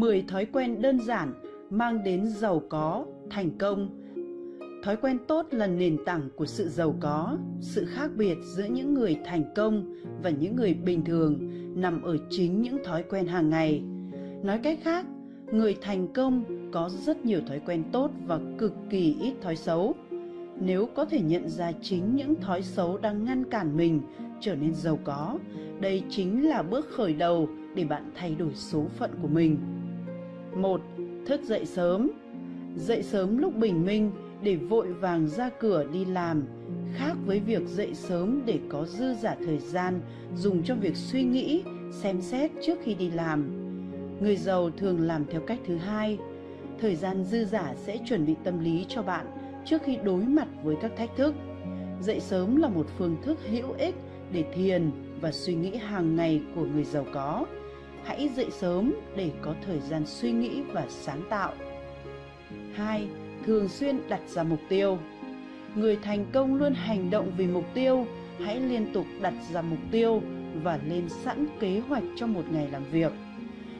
10 thói quen đơn giản mang đến giàu có, thành công. Thói quen tốt là nền tảng của sự giàu có, sự khác biệt giữa những người thành công và những người bình thường nằm ở chính những thói quen hàng ngày. Nói cách khác, người thành công có rất nhiều thói quen tốt và cực kỳ ít thói xấu. Nếu có thể nhận ra chính những thói xấu đang ngăn cản mình trở nên giàu có, đây chính là bước khởi đầu để bạn thay đổi số phận của mình. 1. Thức dậy sớm Dậy sớm lúc bình minh để vội vàng ra cửa đi làm khác với việc dậy sớm để có dư giả thời gian dùng cho việc suy nghĩ, xem xét trước khi đi làm. Người giàu thường làm theo cách thứ hai. Thời gian dư giả sẽ chuẩn bị tâm lý cho bạn trước khi đối mặt với các thách thức. Dậy sớm là một phương thức hữu ích để thiền và suy nghĩ hàng ngày của người giàu có hãy dậy sớm để có thời gian suy nghĩ và sáng tạo. 2. Thường xuyên đặt ra mục tiêu. Người thành công luôn hành động vì mục tiêu, hãy liên tục đặt ra mục tiêu và lên sẵn kế hoạch cho một ngày làm việc.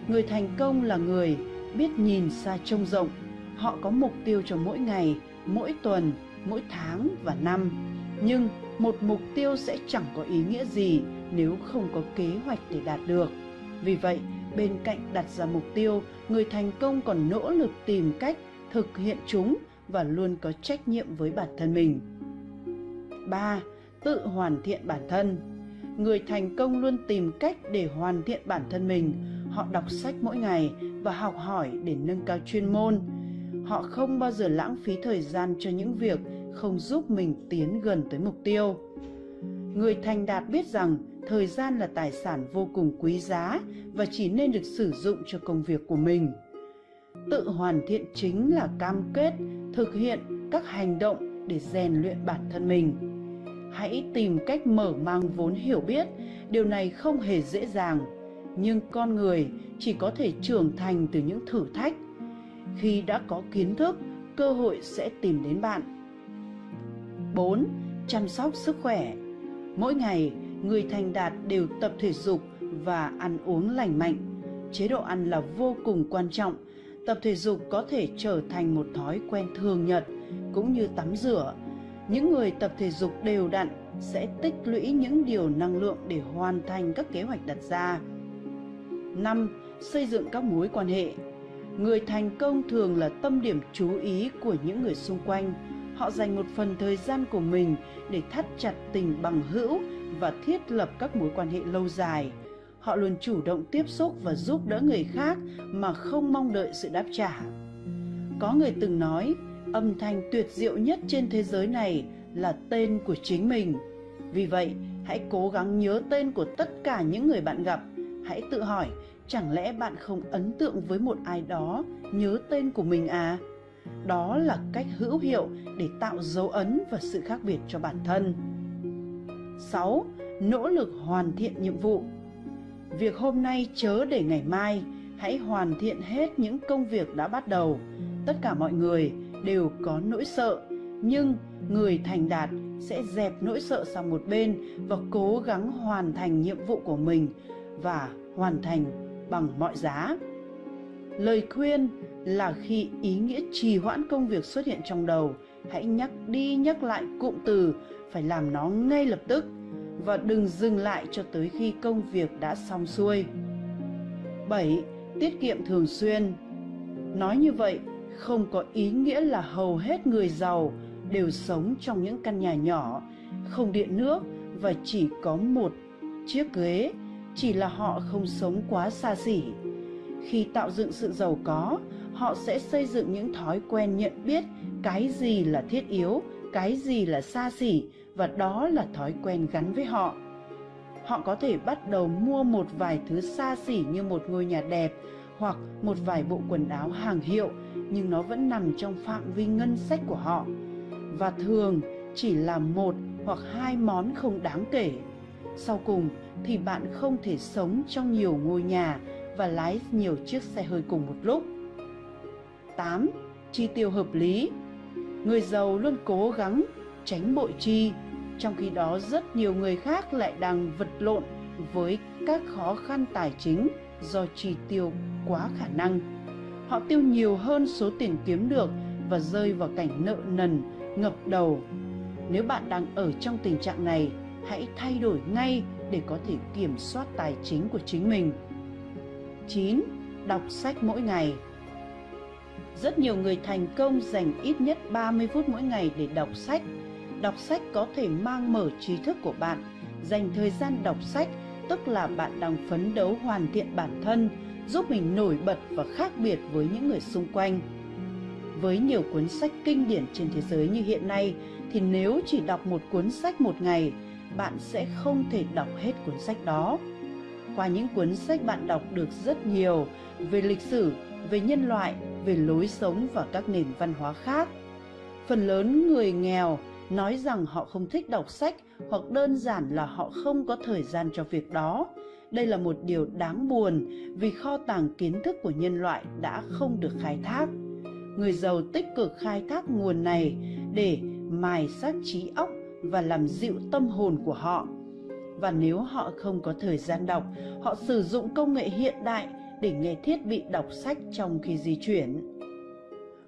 Người thành công là người biết nhìn xa trông rộng, họ có mục tiêu cho mỗi ngày, mỗi tuần, mỗi tháng và năm. Nhưng một mục tiêu sẽ chẳng có ý nghĩa gì nếu không có kế hoạch để đạt được vì vậy, bên cạnh đặt ra mục tiêu, người thành công còn nỗ lực tìm cách thực hiện chúng và luôn có trách nhiệm với bản thân mình. 3. Tự hoàn thiện bản thân. Người thành công luôn tìm cách để hoàn thiện bản thân mình. Họ đọc sách mỗi ngày và học hỏi để nâng cao chuyên môn. Họ không bao giờ lãng phí thời gian cho những việc không giúp mình tiến gần tới mục tiêu. Người thành đạt biết rằng thời gian là tài sản vô cùng quý giá và chỉ nên được sử dụng cho công việc của mình. Tự hoàn thiện chính là cam kết thực hiện các hành động để rèn luyện bản thân mình. Hãy tìm cách mở mang vốn hiểu biết, điều này không hề dễ dàng, nhưng con người chỉ có thể trưởng thành từ những thử thách. Khi đã có kiến thức, cơ hội sẽ tìm đến bạn. 4. Chăm sóc sức khỏe. Mỗi ngày, người thành đạt đều tập thể dục và ăn uống lành mạnh. Chế độ ăn là vô cùng quan trọng. Tập thể dục có thể trở thành một thói quen thường nhật, cũng như tắm rửa. Những người tập thể dục đều đặn sẽ tích lũy những điều năng lượng để hoàn thành các kế hoạch đặt ra. 5. Xây dựng các mối quan hệ Người thành công thường là tâm điểm chú ý của những người xung quanh. Họ dành một phần thời gian của mình để thắt chặt tình bằng hữu và thiết lập các mối quan hệ lâu dài. Họ luôn chủ động tiếp xúc và giúp đỡ người khác mà không mong đợi sự đáp trả. Có người từng nói, âm thanh tuyệt diệu nhất trên thế giới này là tên của chính mình. Vì vậy, hãy cố gắng nhớ tên của tất cả những người bạn gặp. Hãy tự hỏi, chẳng lẽ bạn không ấn tượng với một ai đó nhớ tên của mình à? Đó là cách hữu hiệu để tạo dấu ấn và sự khác biệt cho bản thân. 6. Nỗ lực hoàn thiện nhiệm vụ Việc hôm nay chớ để ngày mai, hãy hoàn thiện hết những công việc đã bắt đầu. Tất cả mọi người đều có nỗi sợ, nhưng người thành đạt sẽ dẹp nỗi sợ sang một bên và cố gắng hoàn thành nhiệm vụ của mình và hoàn thành bằng mọi giá. Lời khuyên là khi ý nghĩa trì hoãn công việc xuất hiện trong đầu, hãy nhắc đi nhắc lại cụm từ phải làm nó ngay lập tức và đừng dừng lại cho tới khi công việc đã xong xuôi. 7. Tiết kiệm thường xuyên Nói như vậy không có ý nghĩa là hầu hết người giàu đều sống trong những căn nhà nhỏ, không điện nước và chỉ có một chiếc ghế, chỉ là họ không sống quá xa xỉ. Khi tạo dựng sự giàu có, họ sẽ xây dựng những thói quen nhận biết cái gì là thiết yếu, cái gì là xa xỉ, và đó là thói quen gắn với họ. Họ có thể bắt đầu mua một vài thứ xa xỉ như một ngôi nhà đẹp hoặc một vài bộ quần áo hàng hiệu, nhưng nó vẫn nằm trong phạm vi ngân sách của họ. Và thường chỉ là một hoặc hai món không đáng kể. Sau cùng thì bạn không thể sống trong nhiều ngôi nhà và lái nhiều chiếc xe hơi cùng một lúc. 8. Chi tiêu hợp lý người giàu luôn cố gắng tránh bội chi trong khi đó rất nhiều người khác lại đang vật lộn với các khó khăn tài chính do chi tiêu quá khả năng. Họ tiêu nhiều hơn số tiền kiếm được và rơi vào cảnh nợ nần, ngập đầu. Nếu bạn đang ở trong tình trạng này, hãy thay đổi ngay để có thể kiểm soát tài chính của chính mình. 9. Đọc sách mỗi ngày rất nhiều người thành công dành ít nhất 30 phút mỗi ngày để đọc sách. Đọc sách có thể mang mở trí thức của bạn. Dành thời gian đọc sách tức là bạn đang phấn đấu hoàn thiện bản thân, giúp mình nổi bật và khác biệt với những người xung quanh. Với nhiều cuốn sách kinh điển trên thế giới như hiện nay thì nếu chỉ đọc một cuốn sách một ngày, bạn sẽ không thể đọc hết cuốn sách đó. Qua những cuốn sách bạn đọc được rất nhiều về lịch sử, về nhân loại, về lối sống và các nền văn hóa khác. Phần lớn người nghèo nói rằng họ không thích đọc sách hoặc đơn giản là họ không có thời gian cho việc đó. Đây là một điều đáng buồn vì kho tàng kiến thức của nhân loại đã không được khai thác. Người giàu tích cực khai thác nguồn này để mài sát trí óc và làm dịu tâm hồn của họ. Và nếu họ không có thời gian đọc, họ sử dụng công nghệ hiện đại để nghe thiết bị đọc sách trong khi di chuyển.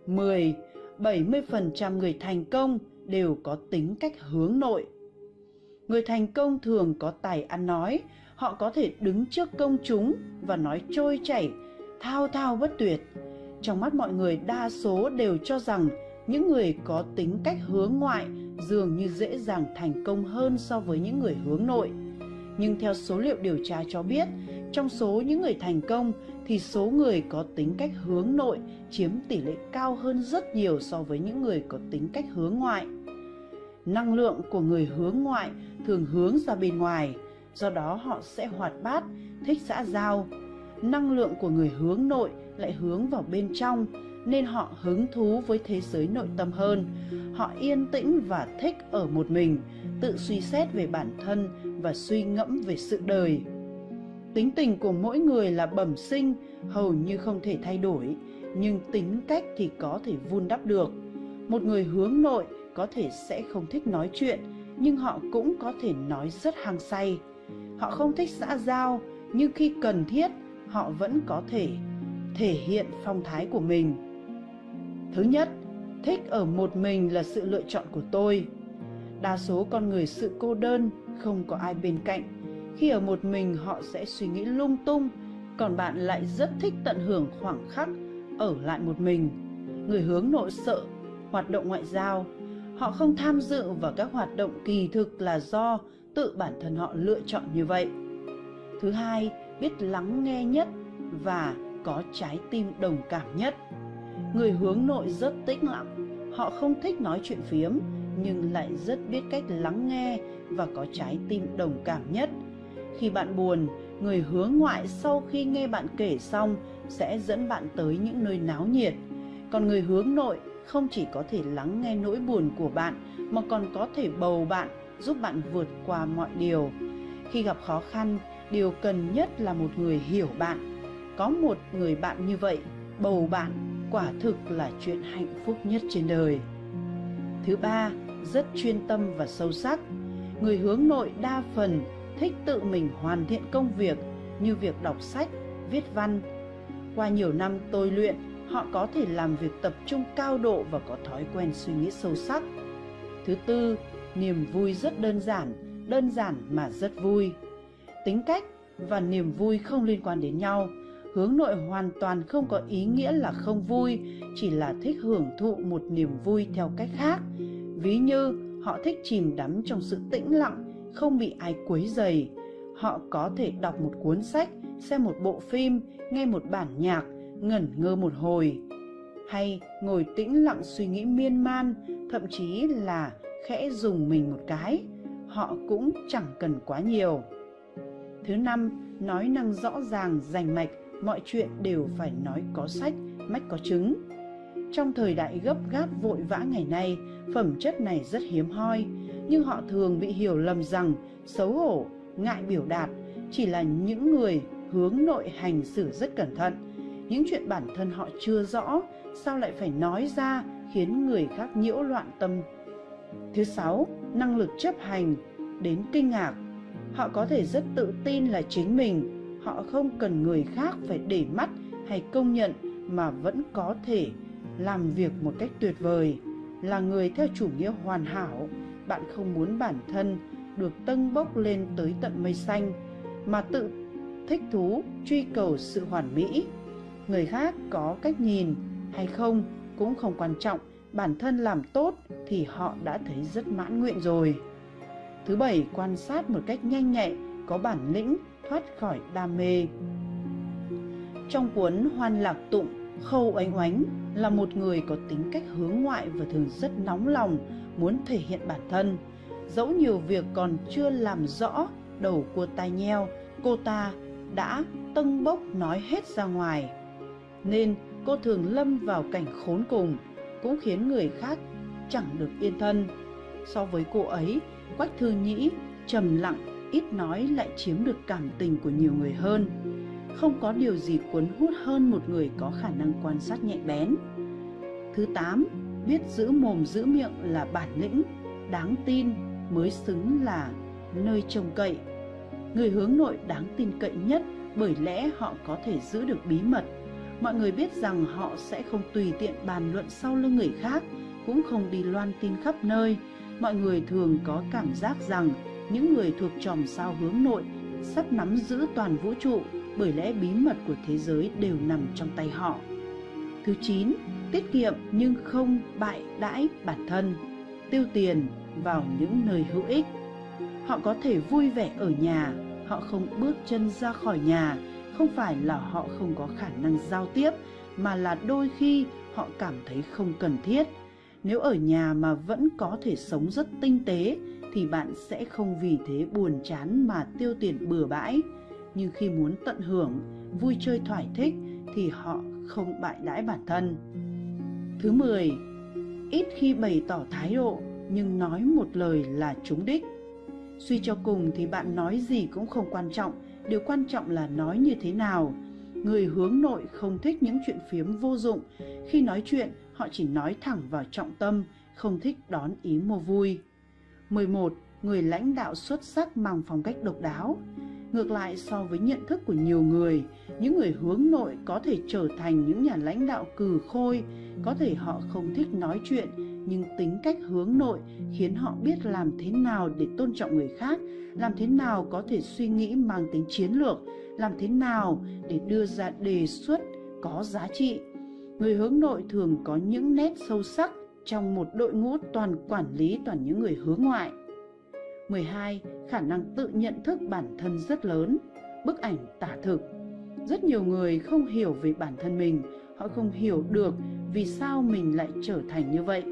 10. 70% người thành công đều có tính cách hướng nội. Người thành công thường có tài ăn nói, họ có thể đứng trước công chúng và nói trôi chảy, thao thao bất tuyệt. Trong mắt mọi người đa số đều cho rằng những người có tính cách hướng ngoại dường như dễ dàng thành công hơn so với những người hướng nội. Nhưng theo số liệu điều tra cho biết, trong số những người thành công thì số người có tính cách hướng nội chiếm tỷ lệ cao hơn rất nhiều so với những người có tính cách hướng ngoại. Năng lượng của người hướng ngoại thường hướng ra bên ngoài, do đó họ sẽ hoạt bát, thích xã giao. Năng lượng của người hướng nội lại hướng vào bên trong, nên họ hứng thú với thế giới nội tâm hơn. Họ yên tĩnh và thích ở một mình, tự suy xét về bản thân và suy ngẫm về sự đời. Tính tình của mỗi người là bẩm sinh, hầu như không thể thay đổi, nhưng tính cách thì có thể vun đắp được. Một người hướng nội có thể sẽ không thích nói chuyện, nhưng họ cũng có thể nói rất hăng say. Họ không thích xã giao, nhưng khi cần thiết, họ vẫn có thể thể hiện phong thái của mình. Thứ nhất, thích ở một mình là sự lựa chọn của tôi. Đa số con người sự cô đơn, không có ai bên cạnh. Khi ở một mình họ sẽ suy nghĩ lung tung, còn bạn lại rất thích tận hưởng khoảng khắc ở lại một mình. Người hướng nội sợ hoạt động ngoại giao, họ không tham dự vào các hoạt động kỳ thực là do tự bản thân họ lựa chọn như vậy. Thứ hai, biết lắng nghe nhất và có trái tim đồng cảm nhất. Người hướng nội rất tĩnh lặng, họ không thích nói chuyện phiếm nhưng lại rất biết cách lắng nghe và có trái tim đồng cảm nhất. Khi bạn buồn, người hướng ngoại sau khi nghe bạn kể xong sẽ dẫn bạn tới những nơi náo nhiệt. Còn người hướng nội không chỉ có thể lắng nghe nỗi buồn của bạn mà còn có thể bầu bạn, giúp bạn vượt qua mọi điều. Khi gặp khó khăn, điều cần nhất là một người hiểu bạn. Có một người bạn như vậy, bầu bạn quả thực là chuyện hạnh phúc nhất trên đời. Thứ ba, rất chuyên tâm và sâu sắc. Người hướng nội đa phần thích tự mình hoàn thiện công việc như việc đọc sách, viết văn. Qua nhiều năm tôi luyện, họ có thể làm việc tập trung cao độ và có thói quen suy nghĩ sâu sắc. Thứ tư, niềm vui rất đơn giản, đơn giản mà rất vui. Tính cách và niềm vui không liên quan đến nhau hướng nội hoàn toàn không có ý nghĩa là không vui chỉ là thích hưởng thụ một niềm vui theo cách khác ví như họ thích chìm đắm trong sự tĩnh lặng không bị ai quấy dày họ có thể đọc một cuốn sách xem một bộ phim nghe một bản nhạc ngẩn ngơ một hồi. Hay ngồi tĩnh lặng suy nghĩ miên man thậm chí là khẽ dùng mình một cái. Họ cũng chẳng cần quá nhiều. Thứ năm nói năng rõ ràng rành mạch mọi chuyện đều phải nói có sách, mách có chứng. Trong thời đại gấp gáp vội vã ngày nay, phẩm chất này rất hiếm hoi, nhưng họ thường bị hiểu lầm rằng xấu hổ, ngại biểu đạt chỉ là những người hướng nội hành xử rất cẩn thận. Những chuyện bản thân họ chưa rõ, sao lại phải nói ra khiến người khác nhiễu loạn tâm. Thứ sáu, năng lực chấp hành đến kinh ngạc. Họ có thể rất tự tin là chính mình, họ không cần người khác phải để mắt hay công nhận mà vẫn có thể làm việc một cách tuyệt vời là người theo chủ nghĩa hoàn hảo bạn không muốn bản thân được tâng bốc lên tới tận mây xanh, mà tự thích thú truy cầu sự hoàn mỹ. Người khác có cách nhìn hay không cũng không quan trọng, bản thân làm tốt thì họ đã thấy rất mãn nguyện rồi. Thứ bảy, quan sát một cách nhanh nhạy có bản lĩnh, thoát khỏi đam mê. Trong cuốn hoan lạc tụng khâu oánh oánh là một người có tính cách hướng ngoại và thường rất nóng lòng, muốn thể hiện bản thân. Dẫu nhiều việc còn chưa làm rõ đầu cua tai nheo, cô ta đã tâng bốc nói hết ra ngoài. Nên cô thường lâm vào cảnh khốn cùng, cũng khiến người khác chẳng được yên thân. So với cô ấy, quách thư nhĩ trầm lặng, ít nói lại chiếm được cảm tình của nhiều người hơn không có điều gì cuốn hút hơn một người có khả năng quan sát nhạy bén. Thứ tám, biết giữ mồm giữ miệng là bản lĩnh, đáng tin mới xứng là nơi trông cậy. Người hướng nội đáng tin cậy nhất bởi lẽ họ có thể giữ được bí mật. Mọi người biết rằng họ sẽ không tùy tiện bàn luận sau lưng người khác, cũng không đi loan tin khắp nơi. Mọi người thường có cảm giác rằng những người thuộc chòm sao hướng nội sắp nắm giữ toàn vũ trụ bởi lẽ bí mật của thế giới đều nằm trong tay họ. Thứ 9. Tiết kiệm nhưng không bại đãi bản thân, tiêu tiền vào những nơi hữu ích. Họ có thể vui vẻ ở nhà, họ không bước chân ra khỏi nhà, không phải là họ không có khả năng giao tiếp, mà là đôi khi họ cảm thấy không cần thiết. Nếu ở nhà mà vẫn có thể sống rất tinh tế thì bạn sẽ không vì thế buồn chán mà tiêu tiền bừa bãi nhưng khi muốn tận hưởng, vui chơi thoải thích thì họ không bại đãi bản thân. Thứ 10 ít khi bày tỏ thái độ, nhưng nói một lời là trúng đích. Suy cho cùng thì bạn nói gì cũng không quan trọng, điều quan trọng là nói như thế nào. Người hướng nội không thích những chuyện phiếm vô dụng. Khi nói chuyện, họ chỉ nói thẳng vào trọng tâm, không thích đón ý mua vui. 11. Người lãnh đạo xuất sắc mang phong cách độc đáo. Ngược lại so với nhận thức của nhiều người, những người hướng nội có thể trở thành những nhà lãnh đạo cừ khôi, có thể họ không thích nói chuyện, nhưng tính cách hướng nội khiến họ biết làm thế nào để tôn trọng người khác, làm thế nào có thể suy nghĩ mang tính chiến lược, làm thế nào để đưa ra đề xuất có giá trị. Người hướng nội thường có những nét sâu sắc trong một đội ngũ toàn quản lý toàn những người hướng ngoại. 12. Khả năng tự nhận thức bản thân rất lớn. Bức ảnh tả thực. Rất nhiều người không hiểu về bản thân mình, họ không hiểu được vì sao mình lại trở thành như vậy.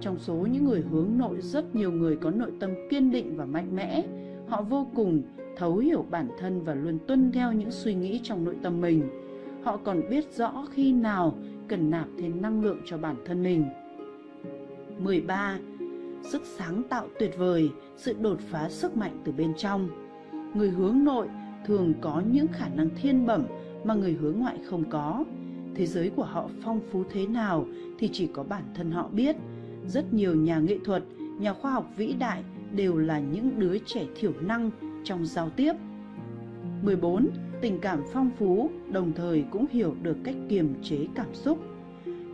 Trong số những người hướng nội rất nhiều người có nội tâm kiên định và mạnh mẽ. Họ vô cùng thấu hiểu bản thân và luôn tuân theo những suy nghĩ trong nội tâm mình. Họ còn biết rõ khi nào cần nạp thêm năng lượng cho bản thân mình. 13 sức sáng tạo tuyệt vời, sự đột phá sức mạnh từ bên trong. Người hướng nội thường có những khả năng thiên bẩm mà người hướng ngoại không có. Thế giới của họ phong phú thế nào thì chỉ có bản thân họ biết. Rất nhiều nhà nghệ thuật, nhà khoa học vĩ đại đều là những đứa trẻ thiểu năng trong giao tiếp. 14. Tình cảm phong phú, đồng thời cũng hiểu được cách kiềm chế cảm xúc.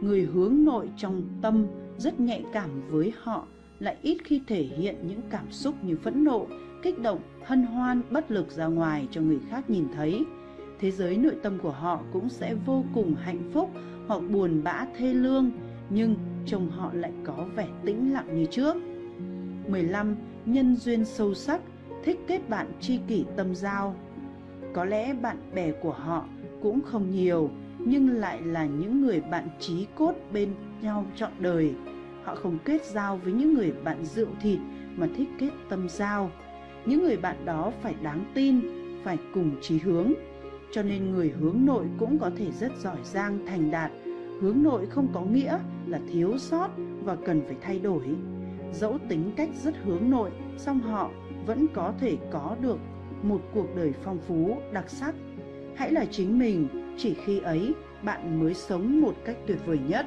Người hướng nội trong tâm rất nhạy cảm với họ lại ít khi thể hiện những cảm xúc như phẫn nộ, kích động, hân hoan, bất lực ra ngoài cho người khác nhìn thấy. Thế giới nội tâm của họ cũng sẽ vô cùng hạnh phúc hoặc buồn bã thê lương, nhưng trông họ lại có vẻ tĩnh lặng như trước. 15. Nhân duyên sâu sắc, thích kết bạn tri kỷ tâm giao. Có lẽ bạn bè của họ cũng không nhiều, nhưng lại là những người bạn trí cốt bên nhau trọn đời Họ không kết giao với những người bạn rượu thịt mà thích kết tâm giao. Những người bạn đó phải đáng tin, phải cùng chí hướng. Cho nên người hướng nội cũng có thể rất giỏi giang thành đạt. Hướng nội không có nghĩa là thiếu sót và cần phải thay đổi. Dẫu tính cách rất hướng nội, song họ vẫn có thể có được một cuộc đời phong phú, đặc sắc. Hãy là chính mình, chỉ khi ấy bạn mới sống một cách tuyệt vời nhất.